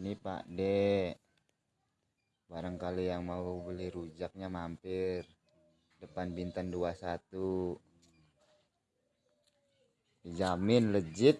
ini Pak D. Barangkali yang mau beli rujaknya mampir. Depan Bintan 21 dijamin legit.